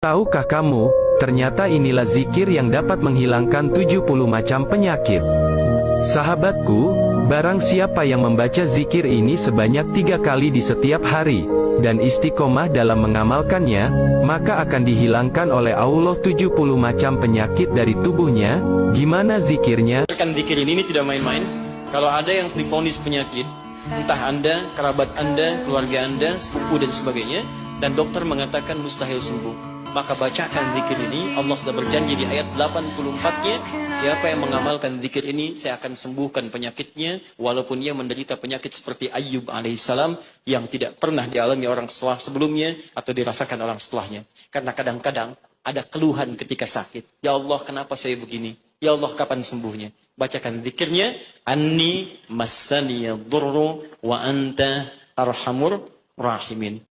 Tahukah kamu, ternyata inilah zikir yang dapat menghilangkan 70 macam penyakit. Sahabatku, barang siapa yang membaca zikir ini sebanyak tiga kali di setiap hari, dan istiqomah dalam mengamalkannya, maka akan dihilangkan oleh Allah 70 macam penyakit dari tubuhnya. Gimana zikirnya? Kan zikir ini tidak main-main. Kalau ada yang difonis penyakit, entah Anda, kerabat Anda, keluarga Anda, sepupu dan sebagainya, dan dokter mengatakan mustahil sembuh maka bacakan zikir ini. Allah sudah berjanji di ayat 84-nya siapa yang mengamalkan zikir ini saya akan sembuhkan penyakitnya. Walaupun ia menderita penyakit seperti Ayyub alaihissalam yang tidak pernah dialami orang setelah sebelumnya atau dirasakan orang setelahnya. Karena kadang-kadang ada keluhan ketika sakit. Ya Allah kenapa saya begini? Ya Allah kapan sembuhnya? Bacakan zikirnya. Anni massani durru wa anta arhamur rahimin